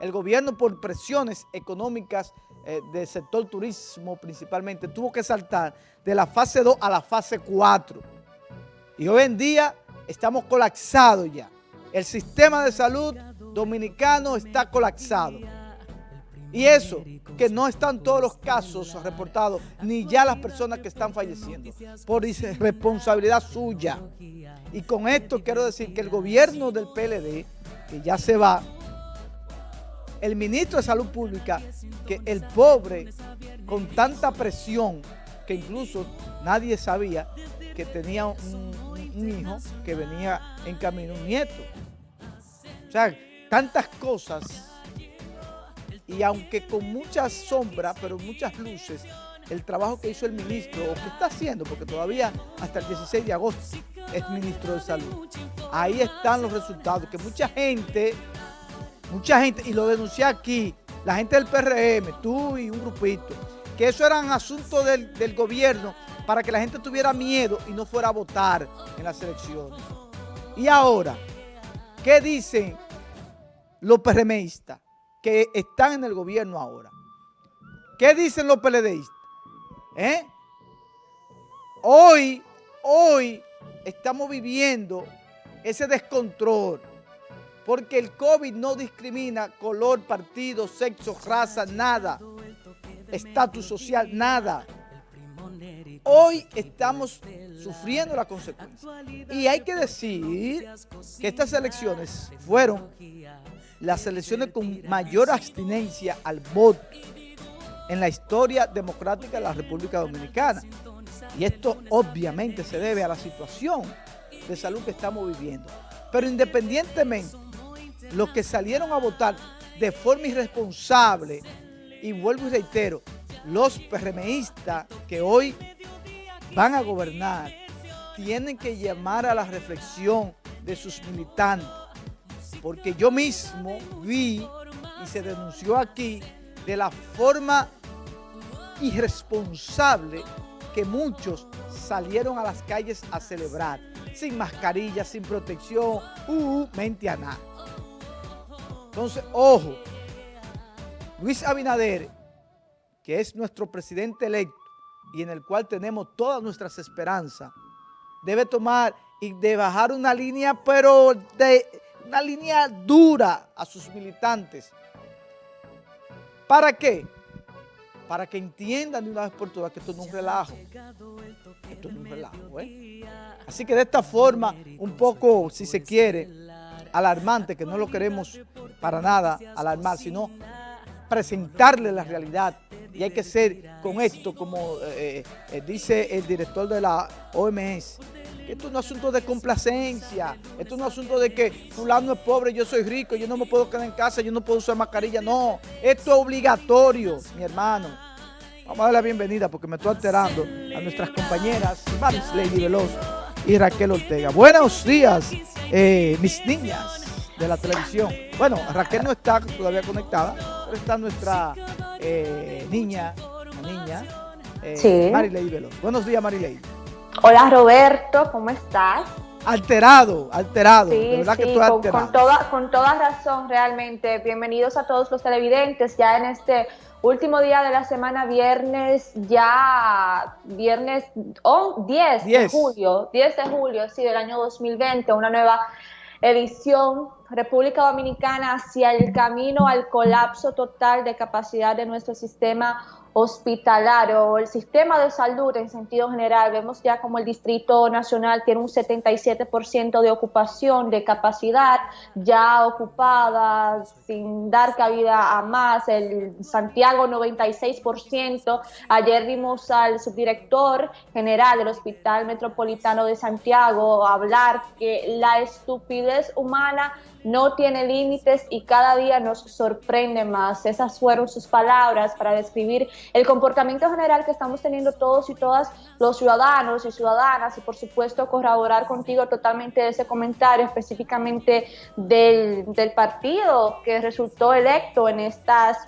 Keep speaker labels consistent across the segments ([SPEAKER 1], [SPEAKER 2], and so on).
[SPEAKER 1] el gobierno por presiones económicas eh, del sector turismo principalmente, tuvo que saltar de la fase 2 a la fase 4. Y hoy en día estamos colapsados ya. El sistema de salud dominicano está colapsado. Y eso, que no están todos los casos reportados, ni ya las personas que están falleciendo, por responsabilidad suya. Y con esto quiero decir que el gobierno del PLD, que ya se va, el ministro de Salud Pública, que el pobre, con tanta presión, que incluso nadie sabía que tenía un, hijo que venía en camino, un nieto. O sea, tantas cosas, y aunque con muchas sombras, pero muchas luces, el trabajo que hizo el ministro, o que está haciendo, porque todavía hasta el 16 de agosto es ministro de Salud. Ahí están los resultados, que mucha gente mucha gente, y lo denuncié aquí, la gente del PRM, tú y un grupito, que eso eran asuntos del, del gobierno para que la gente tuviera miedo y no fuera a votar en las elecciones. Y ahora, ¿qué dicen los PRMistas que están en el gobierno ahora? ¿Qué dicen los PLDistas? ¿Eh? Hoy, hoy estamos viviendo ese descontrol porque el COVID no discrimina color, partido, sexo, raza, nada, estatus social, nada. Hoy estamos sufriendo la consecuencia. Y hay que decir que estas elecciones fueron las elecciones con mayor abstinencia al voto en la historia democrática de la República Dominicana. Y esto obviamente se debe a la situación de salud que estamos viviendo. Pero independientemente los que salieron a votar de forma irresponsable, y vuelvo y reitero, los PRMistas que hoy van a gobernar tienen que llamar a la reflexión de sus militantes, porque yo mismo vi y se denunció aquí de la forma irresponsable que muchos salieron a las calles a celebrar, sin mascarilla, sin protección, uh, mente a nada. Entonces, ojo, Luis Abinader, que es nuestro presidente electo y en el cual tenemos todas nuestras esperanzas, debe tomar y de bajar una línea, pero de una línea dura a sus militantes. ¿Para qué? Para que entiendan de una vez por todas que esto no es un relajo. Esto no es relajo, ¿eh? Así que de esta forma, un poco, si se quiere, alarmante, que no lo queremos para nada alarmar, sino presentarle la realidad. Y hay que ser con esto, como eh, eh, dice el director de la OMS, esto es un asunto de complacencia, esto es un asunto de que fulano es pobre, yo soy rico, yo no me puedo quedar en casa, yo no puedo usar mascarilla, no, esto es obligatorio, mi hermano. Vamos a darle la bienvenida porque me estoy alterando a nuestras compañeras Maris Lady Veloz y Raquel Ortega. Buenos días, eh, mis niñas de la televisión. Bueno, Raquel no está todavía conectada, pero está nuestra eh, niña, niña, eh, sí. Marilei Veloz. Buenos días, Marilei.
[SPEAKER 2] Hola, Roberto, ¿cómo estás?
[SPEAKER 1] Alterado, alterado,
[SPEAKER 2] de verdad que tú alterado. Con, toda, con toda razón, realmente. Bienvenidos a todos los televidentes ya en este último día de la semana, viernes, ya viernes oh, 10, 10, de julio, 10 de julio, sí, del año 2020, una nueva edición República Dominicana hacia el camino al colapso total de capacidad de nuestro sistema hospitalario, el sistema de salud en sentido general. Vemos ya como el Distrito Nacional tiene un 77% de ocupación de capacidad ya ocupada sin dar cabida a más. El Santiago 96%. Ayer vimos al subdirector general del Hospital Metropolitano de Santiago hablar que la estupidez humana no tiene límites y cada día nos sorprende más. Esas fueron sus palabras para describir el comportamiento general que estamos teniendo todos y todas los ciudadanos y ciudadanas y por supuesto corroborar contigo totalmente ese comentario específicamente del, del partido que resultó electo en estas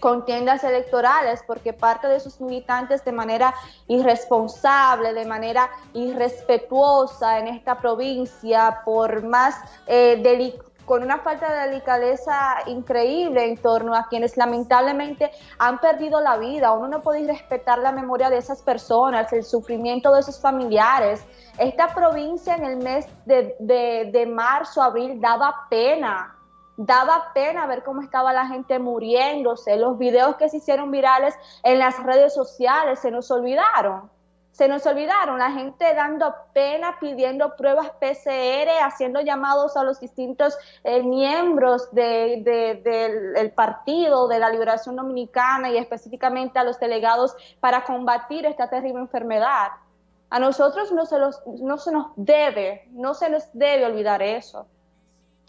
[SPEAKER 2] contiendas electorales porque parte de sus militantes de manera irresponsable, de manera irrespetuosa en esta provincia, por más eh, con una falta de delicadeza increíble en torno a quienes lamentablemente han perdido la vida. Uno no puede respetar la memoria de esas personas, el sufrimiento de sus familiares. Esta provincia en el mes de, de marzo, abril, daba pena daba pena ver cómo estaba la gente muriéndose, los videos que se hicieron virales en las redes sociales se nos olvidaron se nos olvidaron, la gente dando pena, pidiendo pruebas PCR, haciendo llamados a los distintos eh, miembros del partido de la Liberación Dominicana y específicamente a los delegados para combatir esta terrible enfermedad. A nosotros no se, no se nos debe, no se nos debe olvidar eso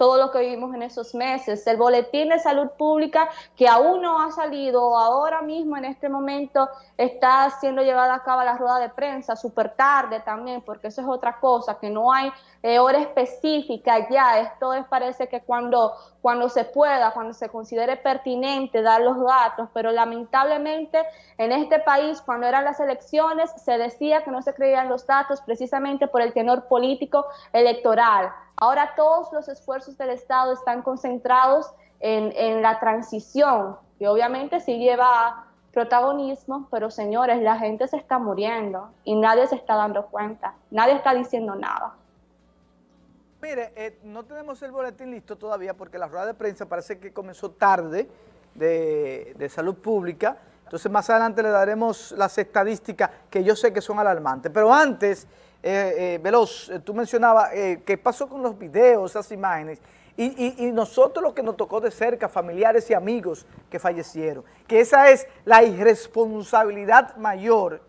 [SPEAKER 2] todo lo que vivimos en esos meses. El boletín de salud pública que aún no ha salido, ahora mismo en este momento está siendo llevada a cabo la rueda de prensa, súper tarde también, porque eso es otra cosa, que no hay eh, hora específica ya. Esto es, parece que cuando, cuando se pueda, cuando se considere pertinente dar los datos, pero lamentablemente en este país, cuando eran las elecciones, se decía que no se creían los datos precisamente por el tenor político electoral. Ahora todos los esfuerzos del Estado están concentrados en, la transición, que obviamente sí lleva protagonismo, pero señores, la gente se está muriendo y nadie se está dando cuenta, nadie está diciendo nada.
[SPEAKER 1] Mire, eh, no tenemos el boletín listo todavía porque la rueda de prensa parece que comenzó tarde de, de salud pública, entonces más adelante le daremos las estadísticas que yo sé que son alarmantes, pero antes eh, eh, Veloz, eh, tú mencionabas qué pasó con los videos, esas imágenes, y, nosotros lo que nos tocó de cerca, familiares y amigos que fallecieron, que esa es la irresponsabilidad mayor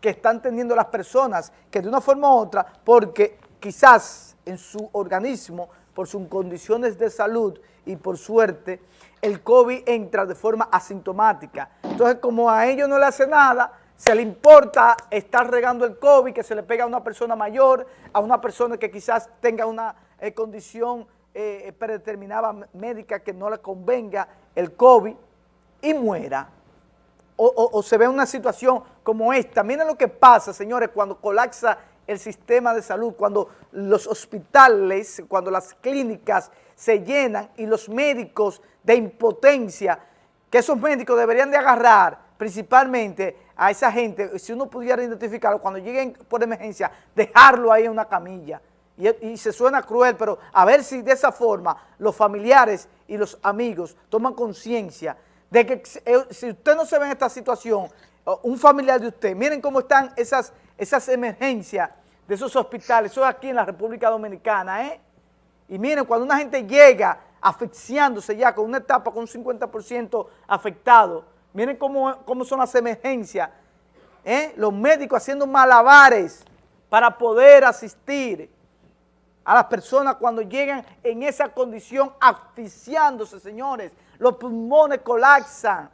[SPEAKER 1] que están teniendo las personas, que de una forma u otra, porque quizás en su organismo, por sus condiciones de salud y por suerte, el COVID entra de forma asintomática. Entonces, como a ellos no le hace nada, se le importa estar regando el COVID, que se le pega a una persona mayor, a una persona que quizás tenga una eh, condición eh, predeterminada médica que no le convenga el COVID y muera. O, se ve una situación como esta. Miren lo que pasa, señores, cuando colapsa el sistema de salud, cuando los hospitales, cuando las clínicas se llenan y los médicos de impotencia, que esos médicos deberían de agarrar principalmente a esa gente, si uno pudiera identificarlo, cuando lleguen por emergencia, dejarlo ahí en una camilla. Y, se suena cruel, pero a ver si de esa forma los familiares y los amigos toman conciencia de que eh, si usted no se ve en esta situación, un familiar de usted, miren cómo están esas, esas emergencias de esos hospitales, eso es aquí en la República Dominicana, ¿eh? Y miren, cuando una gente llega asfixiándose ya con una etapa con un 50% afectado, Miren cómo, son las emergencias. ¿eh? Los médicos haciendo malabares para poder asistir a las personas cuando llegan en esa condición asfixiándose, señores. Los pulmones colapsan.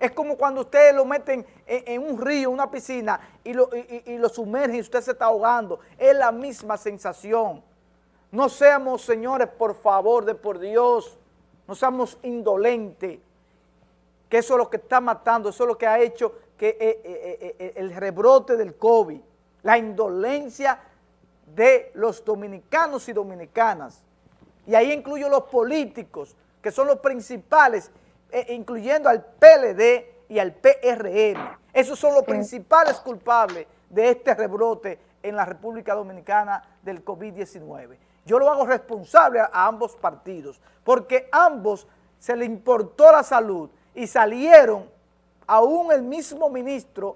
[SPEAKER 1] Es como cuando ustedes lo meten en, un río, una piscina, y lo, y lo sumergen y usted se está ahogando. Es la misma sensación. No seamos, señores, por favor, de por Dios, no seamos indolentes que eso es lo que está matando, eso es lo que ha hecho que eh, eh, eh, el rebrote del COVID, la indolencia de los dominicanos y dominicanas. Y ahí incluyo los políticos, que son los principales, incluyendo al PLD y al PRM. Esos son los principales culpables de este rebrote en la República Dominicana del COVID-19. Yo lo hago responsable a ambos partidos, porque ambos se le importó la salud y salieron aún el mismo ministro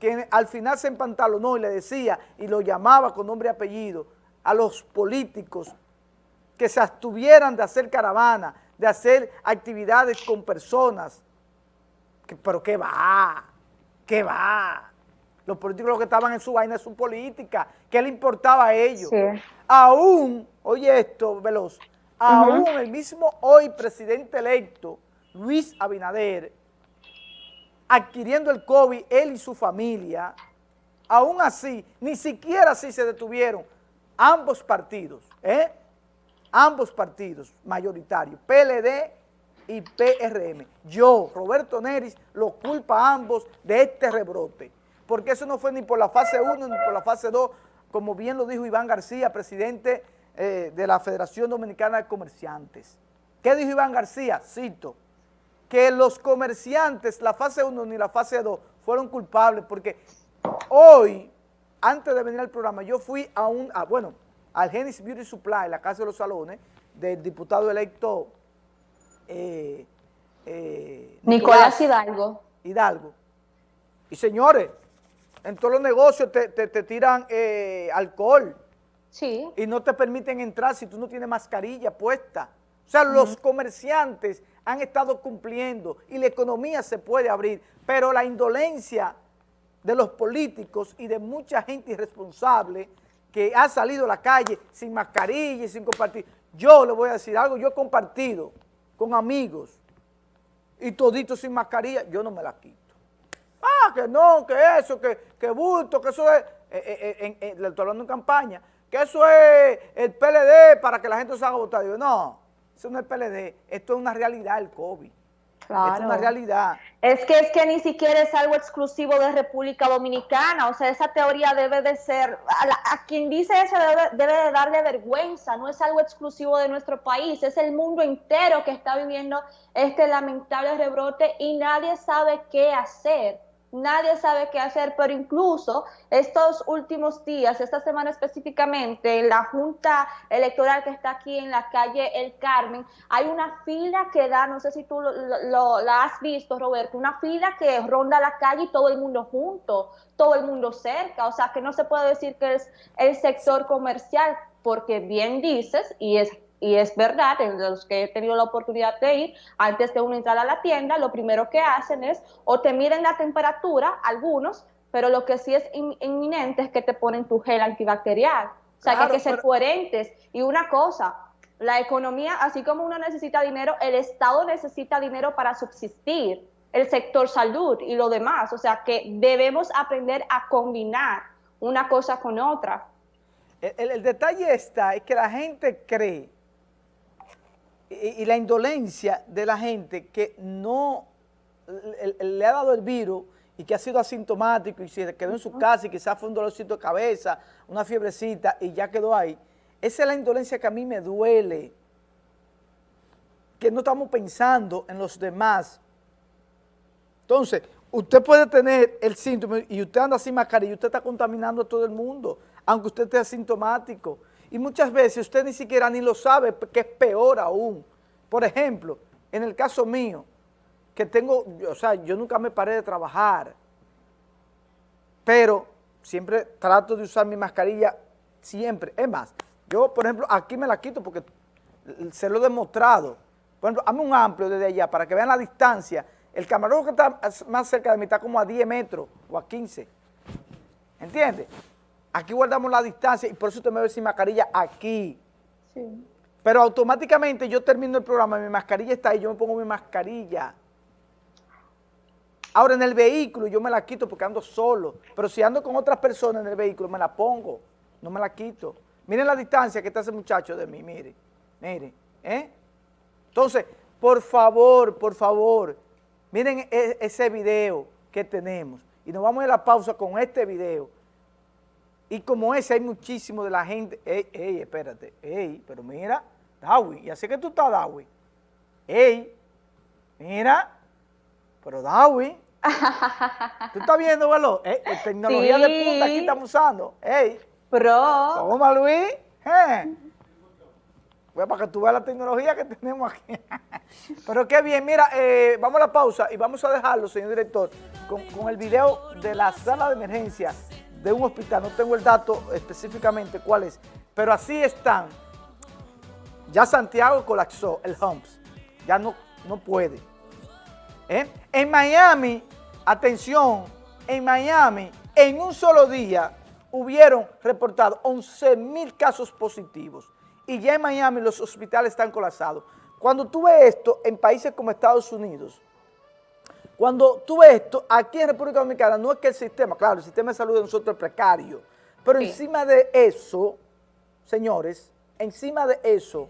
[SPEAKER 1] que al final se empantalonó y le decía y lo llamaba con nombre y apellido a los políticos que se abstuvieran de hacer caravana, de hacer actividades con personas. pero ¿qué va? ¿Qué va? Los políticos lo que estaban en su vaina es su política. ¿Qué le importaba a ellos? Aún, oye esto, Veloz, aún el mismo hoy presidente electo Luis Abinader, adquiriendo el COVID, él y su familia, aún así, ni siquiera así se detuvieron ambos partidos, ¿eh? ambos partidos mayoritarios, PLD y PRM. Yo, Roberto Neris, lo culpa a ambos de este rebrote, porque eso no fue ni por la fase 1 ni por la fase 2, como bien lo dijo Iván García, presidente eh, de la Federación Dominicana de Comerciantes. ¿Qué dijo Iván García? Cito, que los comerciantes, la fase 1 ni la fase 2, fueron culpables porque hoy, antes de venir al programa, yo fui a un, bueno, al Genesis Beauty Supply, la Casa de los Salones, del diputado electo
[SPEAKER 2] eh, eh, Nicolás, Hidalgo.
[SPEAKER 1] Hidalgo. Y señores, en todos los negocios te, tiran eh, alcohol.
[SPEAKER 2] Sí.
[SPEAKER 1] Y no te permiten entrar si tú no tienes mascarilla puesta. O sea, los comerciantes han estado cumpliendo y la economía se puede abrir, pero la indolencia de los políticos y de mucha gente irresponsable que ha salido a la calle sin mascarilla y sin compartir. Yo le voy a decir algo, yo he compartido con amigos y toditos sin mascarilla, yo no me la quito. Ah, que no, que eso, que, que bulto, que eso es, eh, eh, eh, le estoy hablando en campaña, que eso es el PLD para que la gente se haga votar. Yo, no, eso no es PLD, esto es una realidad el COVID. Claro. Es una realidad.
[SPEAKER 2] Es que es que ni siquiera es algo exclusivo de República Dominicana, o sea, esa teoría debe de ser, a, quien dice eso debe, debe, de darle vergüenza, no es algo exclusivo de nuestro país, es el mundo entero que está viviendo este lamentable rebrote y nadie sabe qué hacer nadie sabe qué hacer, pero incluso estos últimos días, esta semana específicamente, en la Junta Electoral que está aquí en la calle El Carmen, hay una fila que da, no sé si tú lo, la has visto, Roberto, una fila que ronda la calle y todo el mundo junto, todo el mundo cerca, o sea que no se puede decir que es el sector comercial, porque bien dices, y es y es verdad, en los que he tenido la oportunidad de ir, antes de uno entrar a la tienda, lo primero que hacen es o te miden la temperatura, algunos, pero lo que sí es inminente es que te ponen tu gel antibacterial. O sea, que hay que ser coherentes. Y una cosa, la economía, así como uno necesita dinero, el Estado necesita dinero para subsistir, el sector salud y lo demás. O sea, que debemos aprender a combinar una cosa con otra.
[SPEAKER 1] El, el detalle está, es que la gente cree y, la indolencia de la gente que no le, ha dado el virus y que ha sido asintomático y se quedó en su casa y quizás fue un dolorcito de cabeza, una fiebrecita y ya quedó ahí. Esa es la indolencia que a mí me duele, que no estamos pensando en los demás. Entonces, usted puede tener el síntoma y usted anda sin mascarilla y usted está contaminando a todo el mundo, aunque usted esté asintomático. Y muchas veces usted ni siquiera ni lo sabe, que es peor aún. Por ejemplo, en el caso mío, que tengo, o sea, yo nunca me paré de trabajar, pero siempre trato de usar mi mascarilla, siempre. Es más, yo, por ejemplo, aquí me la quito porque se lo he demostrado. Por ejemplo, hazme un amplio desde allá para que vean la distancia. El camarógrafo que está más cerca de mí está como a 10 metros o a 15. ¿Entiendes? Aquí guardamos la distancia y por eso usted me ve sin mascarilla aquí. Sí. Pero automáticamente yo termino el programa, mi mascarilla está ahí, yo me pongo mi mascarilla. Ahora en el vehículo yo me la quito porque ando solo, pero si ando con otras personas en el vehículo me la pongo, no me la quito. Miren la distancia que está ese muchacho de mí, mire, mire, ¿eh? Entonces, por favor, por favor, miren e, ese video que tenemos y nos vamos a la pausa con este video y como ese hay muchísimo de la gente, ey, ey, espérate, ey, pero mira, Dawi, y así que tú estás, Dawi. Ey, mira, pero Dawi, tú estás viendo, ¿verdad? Eh, eh, tecnología de punta aquí estamos usando. Ey,
[SPEAKER 2] Pro.
[SPEAKER 1] ¿Cómo, Luis? Eh. Pues para que tú veas la tecnología que tenemos aquí. Pero qué bien, mira, eh, vamos a la pausa y vamos a dejarlo, señor director, con, con el video de la sala de emergencia de un hospital, no tengo el dato específicamente cuál es, pero así están. Ya Santiago colapsó el Humps, ya no, no puede. ¿Eh? En Miami, atención, en Miami, en un solo día hubieron reportado 11 mil casos positivos y ya en Miami los hospitales están colapsados. Cuando tú ves esto en países como Estados Unidos, cuando tú ves esto, aquí en República Dominicana, no es que el sistema, claro, el sistema de salud de nosotros es precario, pero encima de eso, señores, encima de eso,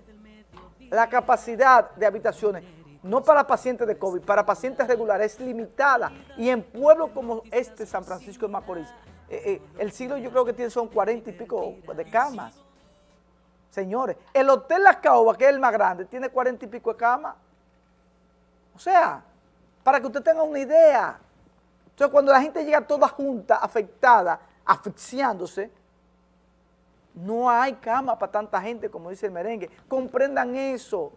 [SPEAKER 1] la capacidad de habitaciones, no para pacientes de COVID, para pacientes regulares, es limitada. Y en pueblos como este, San Francisco de Macorís, eh, eh, el siglo yo creo que tiene son cuarenta y pico de camas. Señores, el Hotel Las Caobas, que es el más grande, tiene cuarenta y pico de camas. O sea, para que usted tenga una idea. Entonces, cuando la gente llega toda junta, afectada, asfixiándose, no hay cama para tanta gente, como dice el merengue. Comprendan eso.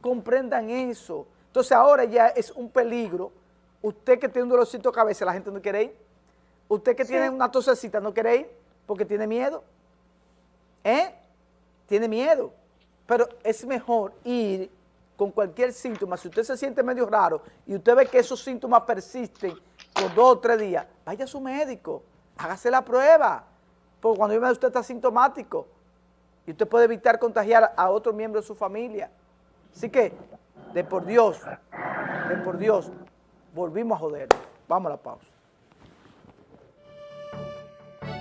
[SPEAKER 1] Comprendan eso. Entonces, ahora ya es un peligro. Usted que tiene un dolorcito de cabeza, la gente no quiere ir. Usted que tiene una tosecita, no quiere ir porque tiene miedo. ¿Eh? Tiene miedo. Pero es mejor ir con cualquier síntoma, si usted se siente medio raro y usted ve que esos síntomas persisten por dos o tres días, vaya a su médico, hágase la prueba, porque cuando usted está sintomático y usted puede evitar contagiar a otro miembro de su familia. Así que, de por Dios, de por Dios, volvimos a joder. Vamos a la pausa.